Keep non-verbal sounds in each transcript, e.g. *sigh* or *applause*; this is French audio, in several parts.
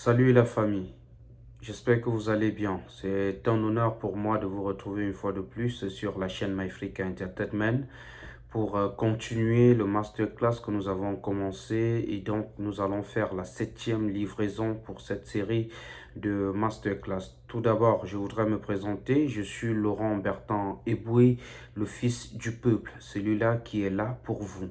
Salut la famille, j'espère que vous allez bien. C'est un honneur pour moi de vous retrouver une fois de plus sur la chaîne MyFreak Entertainment pour euh, continuer le masterclass que nous avons commencé et donc nous allons faire la septième livraison pour cette série de masterclass. Tout d'abord, je voudrais me présenter. Je suis Laurent Bertrand Eboué, le fils du peuple, celui-là qui est là pour vous.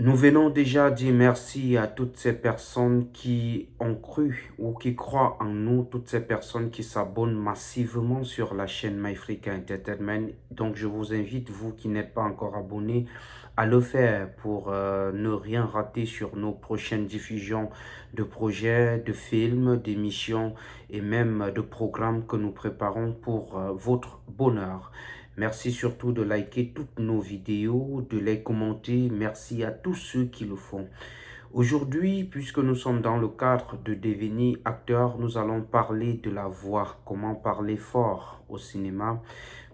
Nous venons déjà dire merci à toutes ces personnes qui ont cru ou qui croient en nous, toutes ces personnes qui s'abonnent massivement sur la chaîne MyFreak Entertainment. Donc, je vous invite, vous qui n'êtes pas encore abonné, à le faire pour euh, ne rien rater sur nos prochaines diffusions de projets, de films, d'émissions et même de programmes que nous préparons pour euh, votre bonheur. Merci surtout de liker toutes nos vidéos, de les commenter. Merci à tous ceux qui le font. Aujourd'hui, puisque nous sommes dans le cadre de devenir acteur, nous allons parler de la voix, comment parler fort au cinéma?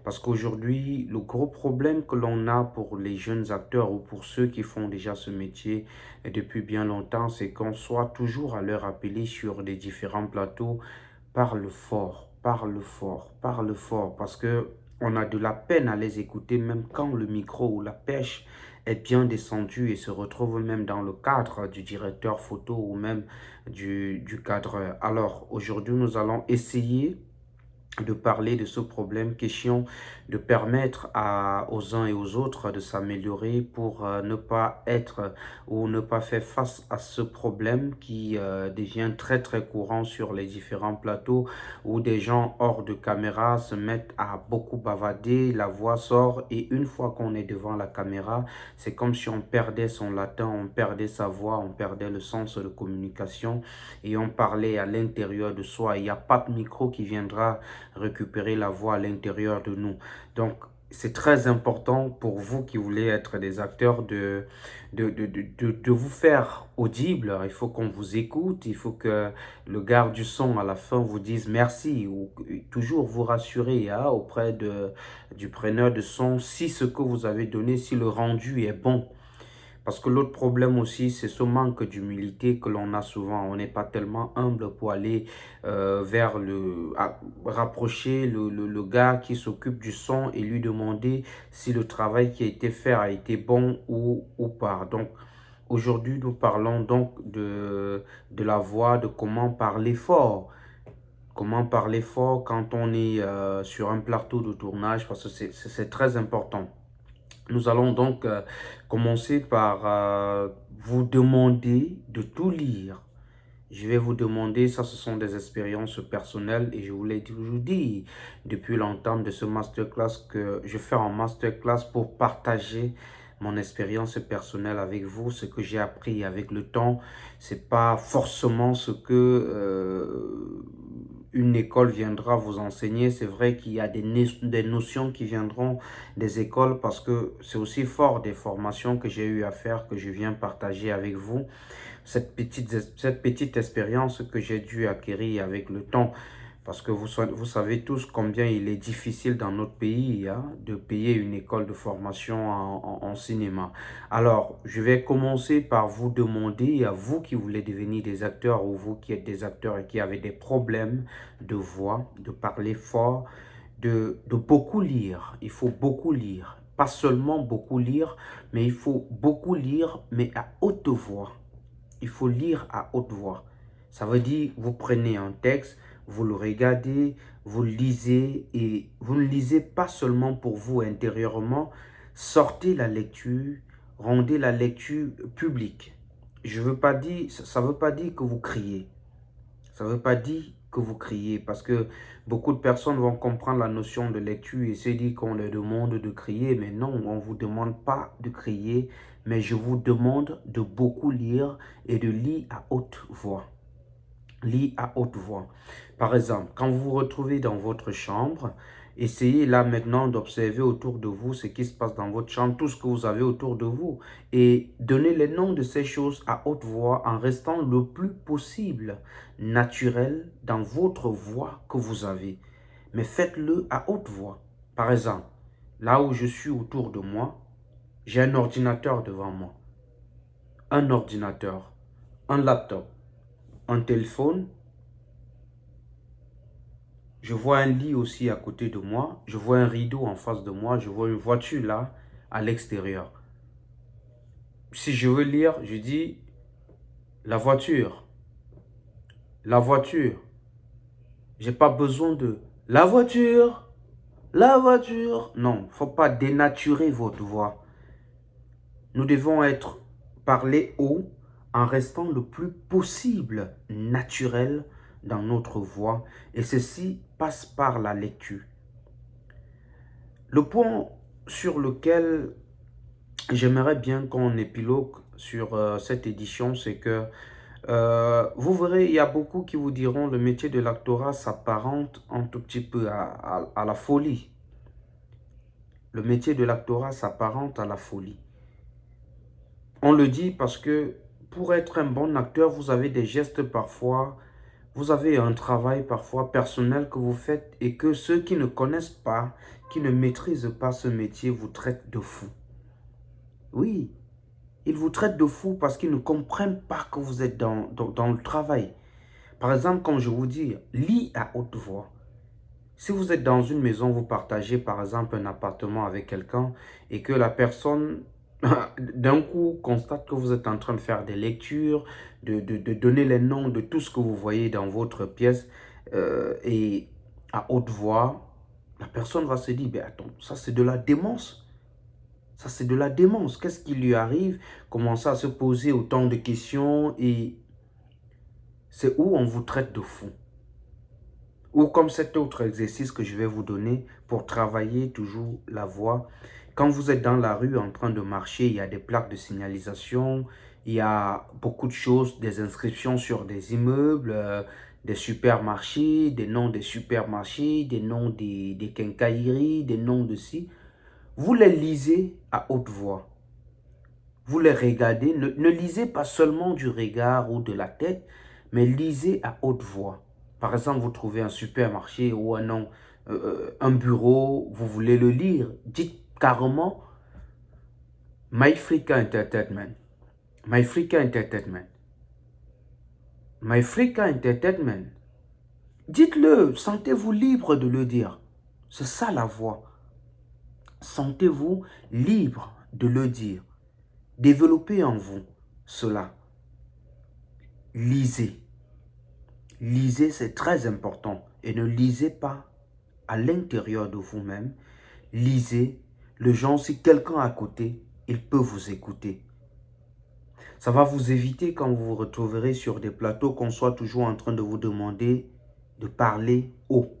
Parce qu'aujourd'hui, le gros problème que l'on a pour les jeunes acteurs ou pour ceux qui font déjà ce métier depuis bien longtemps, c'est qu'on soit toujours à leur appeler sur des différents plateaux, parle fort, parle fort, parle fort. Parce que on a de la peine à les écouter même quand le micro ou la pêche est bien descendu et se retrouve même dans le cadre du directeur photo ou même du, du cadreur. Alors aujourd'hui nous allons essayer de parler de ce problème, question de permettre à, aux uns et aux autres de s'améliorer pour euh, ne pas être ou ne pas faire face à ce problème qui euh, devient très très courant sur les différents plateaux où des gens hors de caméra se mettent à beaucoup bavader, la voix sort et une fois qu'on est devant la caméra, c'est comme si on perdait son latin, on perdait sa voix, on perdait le sens de communication et on parlait à l'intérieur de soi. Il n'y a pas de micro qui viendra récupérer la voix à l'intérieur de nous. Donc, c'est très important pour vous qui voulez être des acteurs de, vous faire audible. Il faut qu'on vous écoute, il faut que le garde du son à la fin vous dise merci ou toujours vous rassurer hein, auprès du preneur de son si ce que vous avez donné, si le rendu est bon. Parce que l'autre problème aussi, c'est ce manque d'humilité que l'on a souvent. On n'est pas tellement humble pour aller euh, vers le... rapprocher le, le, gars qui s'occupe du son et lui demander si le travail qui a été fait a été bon ou, ou pas. Donc, aujourd'hui, nous parlons donc de, de la voix, de comment parler fort. Comment parler fort quand on est euh, sur un plateau de tournage, parce que c'est très important. Nous allons donc euh, commencer par euh, vous demander de tout lire. Je vais vous demander, ça ce sont des expériences personnelles et je vous l'ai toujours dit depuis longtemps de ce masterclass que je fais en masterclass pour partager mon expérience personnelle avec vous, ce que j'ai appris avec le temps. C'est pas forcément ce que euh, une école viendra vous enseigner. C'est vrai qu'il y a des, des, notions qui viendront des écoles parce que c'est aussi fort des formations que j'ai eu à faire que je viens partager avec vous. Cette petite, cette petite expérience que j'ai dû acquérir avec le temps. Parce que vous, vous savez tous combien il est difficile dans notre pays hein, de payer une école de formation en, cinéma. Alors, je vais commencer par vous demander, à vous qui voulez devenir des acteurs ou vous qui êtes des acteurs et qui avez des problèmes de voix, de parler fort, de, de beaucoup lire. Il faut beaucoup lire. Pas seulement beaucoup lire, mais il faut beaucoup lire, mais à haute voix. Il faut lire à haute voix. Ça veut dire, vous prenez un texte, vous le regardez, vous le lisez et vous ne lisez pas seulement pour vous intérieurement, sortez la lecture, rendez la lecture publique. Je veux pas dire, ça ne veut pas dire que vous criez. Ça ne veut pas dire que vous criez parce que beaucoup de personnes vont comprendre la notion de lecture et se dire qu'on leur demande de crier. Mais non, on ne vous demande pas de crier, mais je vous demande de beaucoup lire et de lire à haute voix. Lis à haute voix. Par exemple, quand vous vous retrouvez dans votre chambre, essayez là maintenant d'observer autour de vous ce qui se passe dans votre chambre, tout ce que vous avez autour de vous. Et donnez les noms de ces choses à haute voix en restant le plus possible naturel dans votre voix que vous avez. Mais faites-le à haute voix. Par exemple, là où je suis autour de moi, j'ai un ordinateur devant moi. Un ordinateur, un laptop, un téléphone, je vois un lit aussi à côté de moi, je vois un rideau en face de moi, je vois une voiture là, à l'extérieur. Si je veux lire, je dis la voiture, la voiture. J'ai pas besoin de la voiture, la voiture. Non, faut pas dénaturer votre voix. Nous devons être parler haut en restant le plus possible naturel dans notre voix et ceci passe par la lecture. Le point sur lequel j'aimerais bien qu'on épilogue sur euh, cette édition, c'est que euh, vous verrez, il y a beaucoup qui vous diront le métier de l'actorat s'apparente un tout petit peu à, la folie. Le métier de l'actorat s'apparente à la folie. On le dit parce que pour être un bon acteur, vous avez des gestes parfois, vous avez un travail parfois personnel que vous faites et que ceux qui ne connaissent pas, qui ne maîtrisent pas ce métier vous traitent de fou. Oui, ils vous traitent de fou parce qu'ils ne comprennent pas que vous êtes dans, dans, le travail. Par exemple, comme je vous dis, lis à haute voix. Si vous êtes dans une maison, vous partagez par exemple un appartement avec quelqu'un et que la personne *coughs* d'un coup constate que vous êtes en train de faire des lectures, de, donner les noms de tout ce que vous voyez dans votre pièce euh, et à haute voix, la personne va se dire, ben attends, ça c'est de la démence. Ça, c'est de la démence. Qu'est-ce qui lui arrive? Commencer à se poser autant de questions et c'est où on vous traite de fou? Ou comme cet autre exercice que je vais vous donner pour travailler toujours la voix. Quand vous êtes dans la rue en train de marcher, il y a des plaques de signalisation, il y a beaucoup de choses, des inscriptions sur des immeubles, euh, des supermarchés, des noms des supermarchés, des noms des, des quincailleries, des noms de ci. Vous les lisez à haute voix. Vous les regardez. Ne, lisez pas seulement du regard ou de la tête, mais lisez à haute voix. Par exemple, vous trouvez un supermarché ou un, euh, euh, un bureau, vous voulez le lire. Dites carrément MyFrica Entertainment. MyFrica Entertainment. MyFrica Entertainment. Dites-le, sentez-vous libre de le dire. C'est ça la voix. Sentez-vous libre de le dire. Développez en vous cela. Lisez. Lisez, c'est très important. Et ne lisez pas à l'intérieur de vous-même. Lisez. Le genre, si quelqu'un à côté, il peut vous écouter. Ça va vous éviter quand vous vous retrouverez sur des plateaux qu'on soit toujours en train de vous demander de parler haut.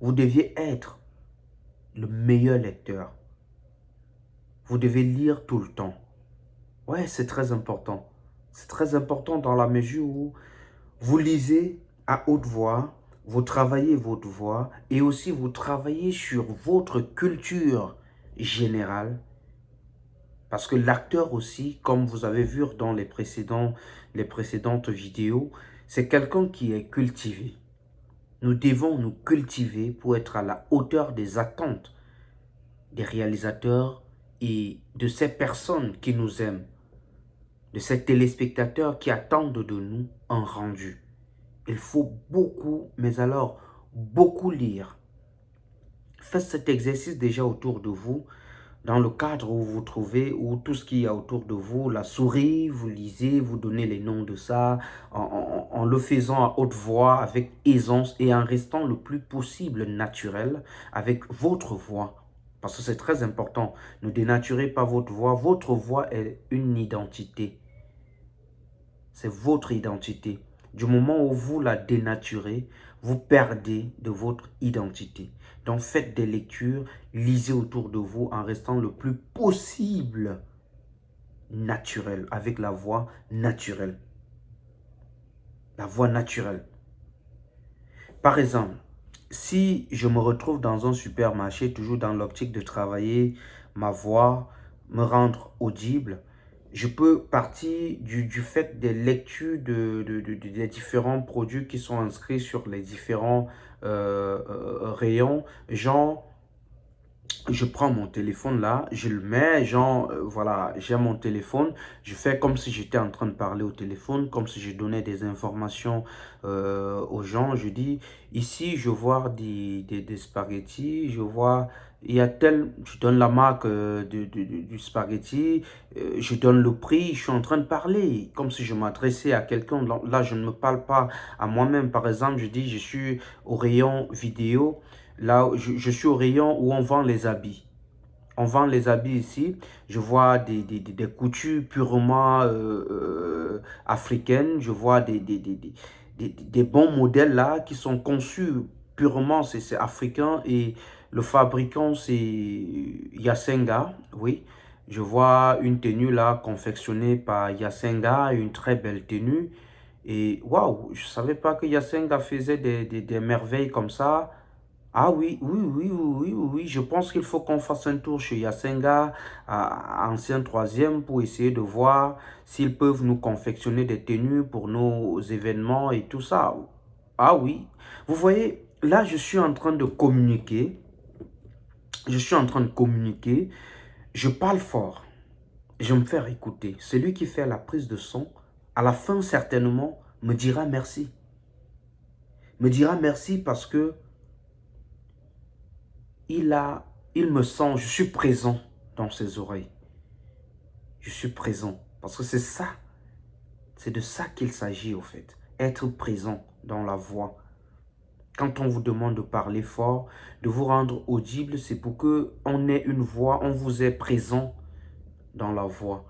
Vous deviez être le meilleur lecteur. Vous devez lire tout le temps. Ouais, c'est très important. C'est très important dans la mesure où vous lisez à haute voix, vous travaillez votre voix et aussi vous travaillez sur votre culture générale. Parce que l'acteur aussi, comme vous avez vu dans les, précédentes vidéos, c'est quelqu'un qui est cultivé. Nous devons nous cultiver pour être à la hauteur des attentes des réalisateurs et de ces personnes qui nous aiment, de ces téléspectateurs qui attendent de nous un rendu. Il faut beaucoup, mais alors beaucoup lire. Faites cet exercice déjà autour de vous, dans le cadre où vous vous trouvez, où tout ce qu'il y a autour de vous, la souris, vous lisez, vous donnez les noms de ça, en, le faisant à haute voix, avec aisance et en restant le plus possible naturel avec votre voix. Parce que c'est très important. Ne dénaturez pas votre voix. Votre voix est une identité. C'est votre identité. Du moment où vous la dénaturez, vous perdez de votre identité. Donc faites des lectures, lisez autour de vous en restant le plus possible naturel, avec la voix naturelle. La voix naturelle. Par exemple, si je me retrouve dans un supermarché, toujours dans l'optique de travailler ma voix, me rendre audible, je peux partir du, fait des lectures de, des différents produits qui sont inscrits sur les différents euh, euh, rayons, genre je prends mon téléphone là, je le mets, genre, euh, voilà, j'ai mon téléphone, je fais comme si j'étais en train de parler au téléphone, comme si je donnais des informations aux gens. Je dis, ici, je vois des, des, spaghettis, je vois, il y a tel, je donne la marque euh, du spaghetti, je donne le prix, je suis en train de parler, comme si je m'adressais à quelqu'un. Là, je ne me parle pas à moi-même, par exemple, je dis, je suis au rayon vidéo, Là, je, suis au rayon où on vend les habits. On vend les habits ici. Je vois des, des, coutures purement euh, euh, africaines. Je vois des, des, bons modèles là qui sont conçus purement, c'est africain. Et le fabricant, c'est Yasenga. Oui, je vois une tenue là confectionnée par Yasenga, une très belle tenue. Et waouh, je ne savais pas que Yasenga faisait des, des merveilles comme ça. Ah oui, oui, oui, oui, oui, je pense qu'il faut qu'on fasse un tour chez Yasenga, ancien troisième, pour essayer de voir s'ils peuvent nous confectionner des tenues pour nos événements et tout ça. Ah oui, vous voyez, là je suis en train de communiquer, je suis en train de communiquer, je parle fort, je me faire écouter. Celui qui fait la prise de son, à la fin certainement, me dira merci. Me dira merci parce que il, a, il me sent, je suis présent dans ses oreilles. Je suis présent. Parce que c'est ça. C'est de ça qu'il s'agit au fait. Être présent dans la voix. Quand on vous demande de parler fort, de vous rendre audible, c'est pour que on ait une voix, on vous est présent dans la voix.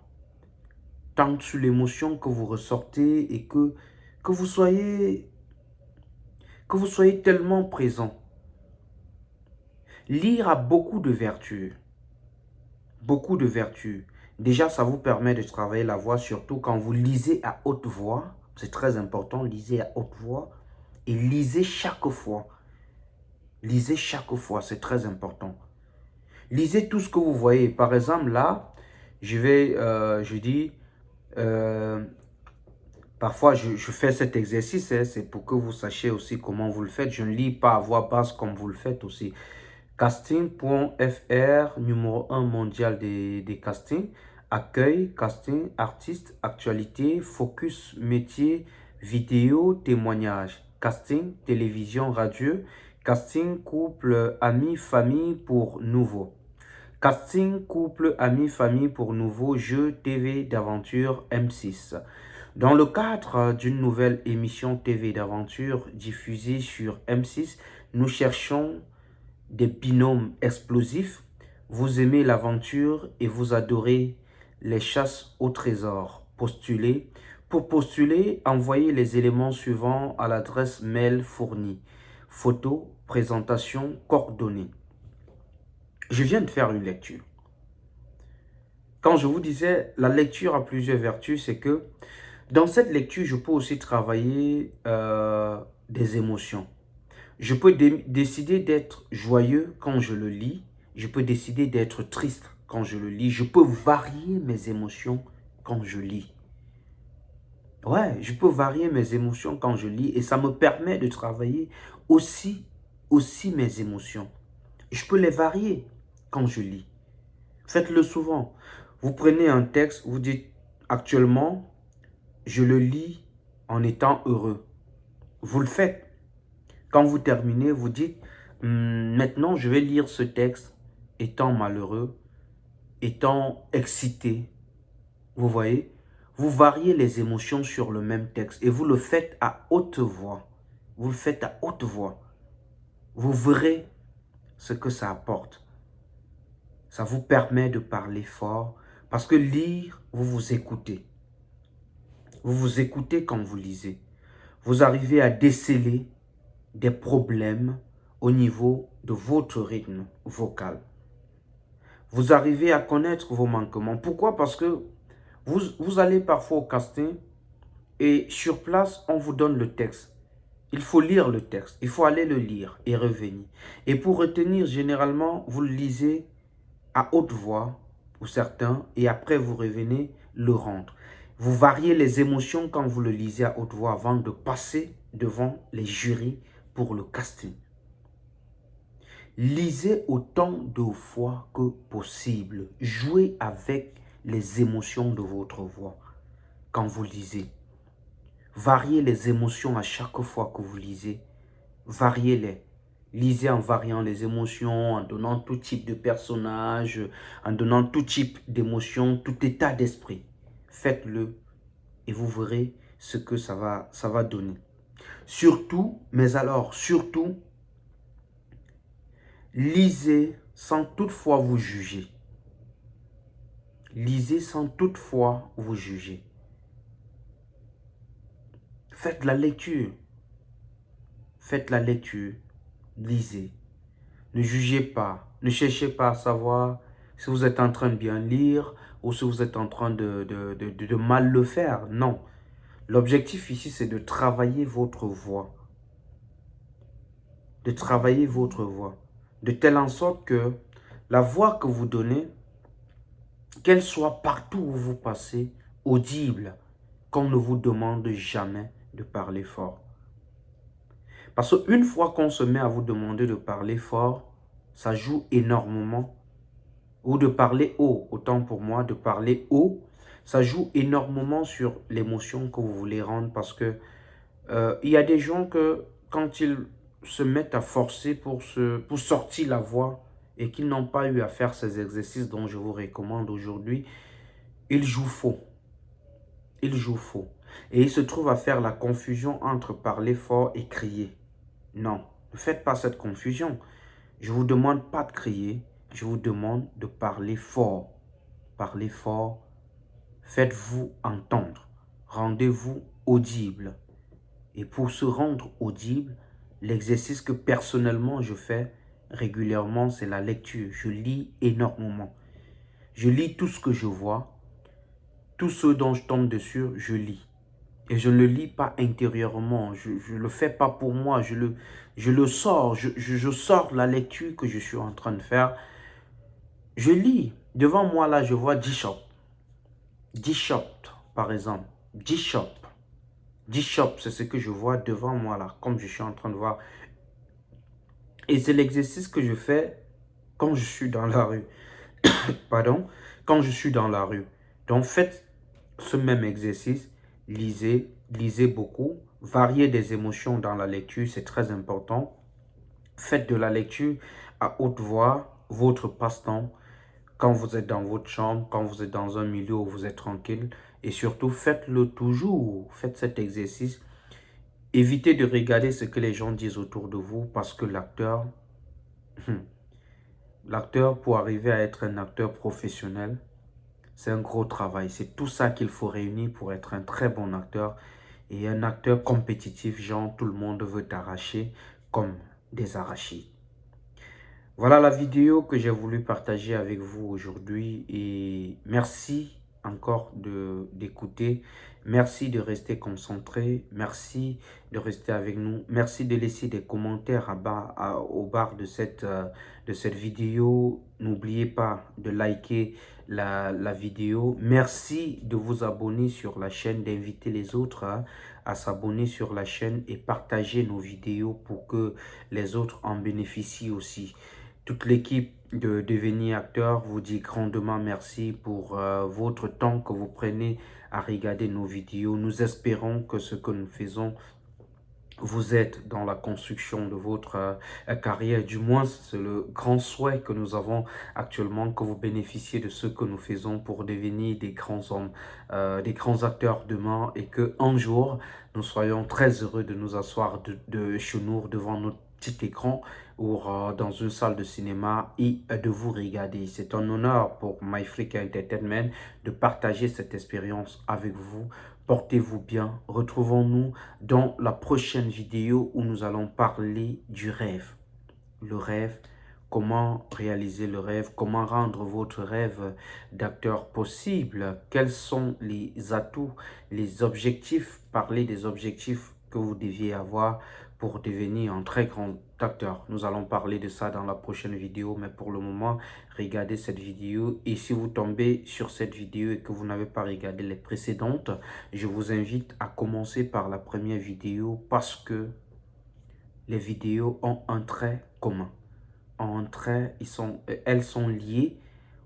Tant sur l'émotion que vous ressortez et que, que vous soyez que vous soyez tellement présent Lire a beaucoup de vertus. Beaucoup de vertus. Déjà, ça vous permet de travailler la voix, surtout quand vous lisez à haute voix. C'est très important, lisez à haute voix. Et lisez chaque fois. Lisez chaque fois, c'est très important. Lisez tout ce que vous voyez. Par exemple, là, je vais, euh, je dis, euh, parfois je, fais cet exercice, hein, c'est pour que vous sachiez aussi comment vous le faites. Je ne lis pas à voix basse comme vous le faites aussi. Casting.fr, numéro 1 mondial des, des castings. Accueil, casting, artiste, actualité, focus, métier, vidéo, témoignage. Casting, télévision, radio. Casting, couple, amis, famille pour nouveau. Casting, couple, amis, famille pour nouveau, jeu, TV d'aventure M6. Dans le cadre d'une nouvelle émission TV d'aventure diffusée sur M6, nous cherchons des binômes explosifs, vous aimez l'aventure et vous adorez les chasses au trésor. Postulez. Pour postuler, envoyez les éléments suivants à l'adresse mail fournie. Photo, présentation, coordonnées. Je viens de faire une lecture. Quand je vous disais, la lecture a plusieurs vertus, c'est que dans cette lecture, je peux aussi travailler euh, des émotions. Je peux décider d'être joyeux quand je le lis. Je peux décider d'être triste quand je le lis. Je peux varier mes émotions quand je lis. Ouais, je peux varier mes émotions quand je lis et ça me permet de travailler aussi, aussi mes émotions. Je peux les varier quand je lis. Faites-le souvent. Vous prenez un texte, vous dites actuellement, je le lis en étant heureux. Vous le faites. Quand vous terminez, vous dites, hum, maintenant je vais lire ce texte étant malheureux, étant excité. Vous voyez? Vous variez les émotions sur le même texte et vous le faites à haute voix. Vous le faites à haute voix. Vous verrez ce que ça apporte. Ça vous permet de parler fort parce que lire, vous vous écoutez. Vous vous écoutez quand vous lisez. Vous arrivez à déceler des problèmes au niveau de votre rythme vocal. Vous arrivez à connaître vos manquements. Pourquoi? Parce que vous, vous allez parfois au casting et sur place, on vous donne le texte. Il faut lire le texte, il faut aller le lire et revenir. Et pour retenir, généralement, vous le lisez à haute voix pour certains et après vous revenez le rendre. Vous variez les émotions quand vous le lisez à haute voix avant de passer devant les jurys pour le casting. Lisez autant de fois que possible. Jouez avec les émotions de votre voix quand vous lisez. Variez les émotions à chaque fois que vous lisez. Variez-les. Lisez en variant les émotions, en donnant tout type de personnage, en donnant tout type d'émotion, tout état d'esprit. Faites-le et vous verrez ce que ça va, ça va donner. Surtout, mais alors, surtout, lisez sans toutefois vous juger. Lisez sans toutefois vous juger. Faites la lecture. Faites la lecture. Lisez. Ne jugez pas. Ne cherchez pas à savoir si vous êtes en train de bien lire ou si vous êtes en train de, mal le faire. Non. L'objectif ici, c'est de travailler votre voix. De travailler votre voix. De telle en sorte que la voix que vous donnez, qu'elle soit partout où vous passez, audible, qu'on ne vous demande jamais de parler fort. Parce qu'une fois qu'on se met à vous demander de parler fort, ça joue énormément. Ou de parler haut, autant pour moi, de parler haut, ça joue énormément sur l'émotion que vous voulez rendre parce que euh, y a des gens que quand ils se mettent à forcer pour, se, pour sortir la voix et qu'ils n'ont pas eu à faire ces exercices dont je vous recommande aujourd'hui, ils jouent faux. Ils jouent faux. Et ils se trouvent à faire la confusion entre parler fort et crier. Non, ne faites pas cette confusion. Je ne vous demande pas de crier, je vous demande de parler fort. Parlez fort Faites-vous entendre. Rendez-vous audible. Et pour se rendre audible, l'exercice que personnellement je fais régulièrement, c'est la lecture. Je lis énormément. Je lis tout ce que je vois. Tout ce dont je tombe dessus, je lis. Et je ne le lis pas intérieurement. Je ne le fais pas pour moi. Je le, je le sors. Je, je, je sors la lecture que je suis en train de faire. Je lis. Devant moi, là, je vois 10 shops. 10 shops, par exemple. 10 shops. 10 shops, c'est ce que je vois devant moi là, comme je suis en train de voir. Et c'est l'exercice que je fais quand je suis dans la rue. *coughs* Pardon? Quand je suis dans la rue. Donc faites ce même exercice. Lisez, lisez beaucoup. Variez des émotions dans la lecture, c'est très important. Faites de la lecture à haute voix, votre passe-temps quand vous êtes dans votre chambre, quand vous êtes dans un milieu où vous êtes tranquille. Et surtout, faites-le toujours. Faites cet exercice. Évitez de regarder ce que les gens disent autour de vous parce que l'acteur, hmm, l'acteur pour arriver à être un acteur professionnel, c'est un gros travail. C'est tout ça qu'il faut réunir pour être un très bon acteur et un acteur compétitif, genre tout le monde veut t'arracher comme des arachides. Voilà la vidéo que j'ai voulu partager avec vous aujourd'hui et merci encore d'écouter. Merci de rester concentré. Merci de rester avec nous. Merci de laisser des commentaires à bas, au bar de cette, euh, de cette vidéo. N'oubliez pas de liker la, la, vidéo. Merci de vous abonner sur la chaîne, d'inviter les autres à, à s'abonner sur la chaîne et partager nos vidéos pour que les autres en bénéficient aussi. Toute l'équipe de Devenir Acteur vous dit grandement merci pour euh, votre temps que vous prenez à regarder nos vidéos. Nous espérons que ce que nous faisons vous aide dans la construction de votre euh, carrière. Du moins, c'est le grand souhait que nous avons actuellement, que vous bénéficiez de ce que nous faisons pour devenir des grands hommes, euh, des grands acteurs demain et que un jour, nous soyons très heureux de nous asseoir de, de chez nous devant notre petit écran ou dans une salle de cinéma et de vous regarder. C'est un honneur pour MyFreak Entertainment de partager cette expérience avec vous. Portez-vous bien. Retrouvons-nous dans la prochaine vidéo où nous allons parler du rêve. Le rêve, comment réaliser le rêve, comment rendre votre rêve d'acteur possible, quels sont les atouts, les objectifs, parler des objectifs que vous deviez avoir pour devenir un très grand acteur. Nous allons parler de ça dans la prochaine vidéo, mais pour le moment, regardez cette vidéo. Et si vous tombez sur cette vidéo et que vous n'avez pas regardé les précédentes, je vous invite à commencer par la première vidéo parce que les vidéos ont un trait commun. entre elles, ils sont, elles sont liées.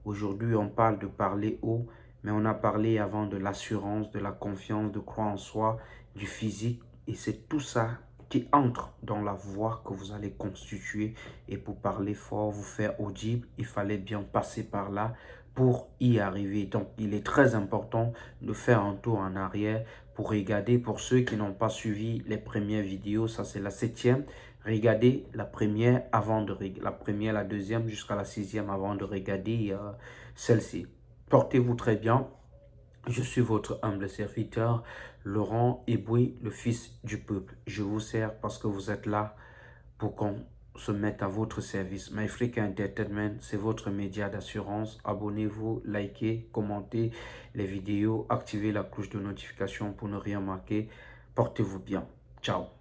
Aujourd'hui, on parle de parler haut, mais on a parlé avant de l'assurance, de la confiance, de croire en soi, du physique. Et c'est tout ça qui entre dans la voix que vous allez constituer. Et pour parler fort, vous faire audible, il fallait bien passer par là pour y arriver. Donc, il est très important de faire un tour en arrière pour regarder. Pour ceux qui n'ont pas suivi les premières vidéos, ça c'est la septième. Regardez la première avant de la première, la deuxième jusqu'à la sixième avant de regarder euh, celle-ci. Portez-vous très bien. Je suis votre humble serviteur, Laurent Eboué, le fils du peuple. Je vous sers parce que vous êtes là pour qu'on se mette à votre service. MyFreak Entertainment, c'est votre média d'assurance. Abonnez-vous, likez, commentez les vidéos, activez la cloche de notification pour ne rien manquer. Portez-vous bien. Ciao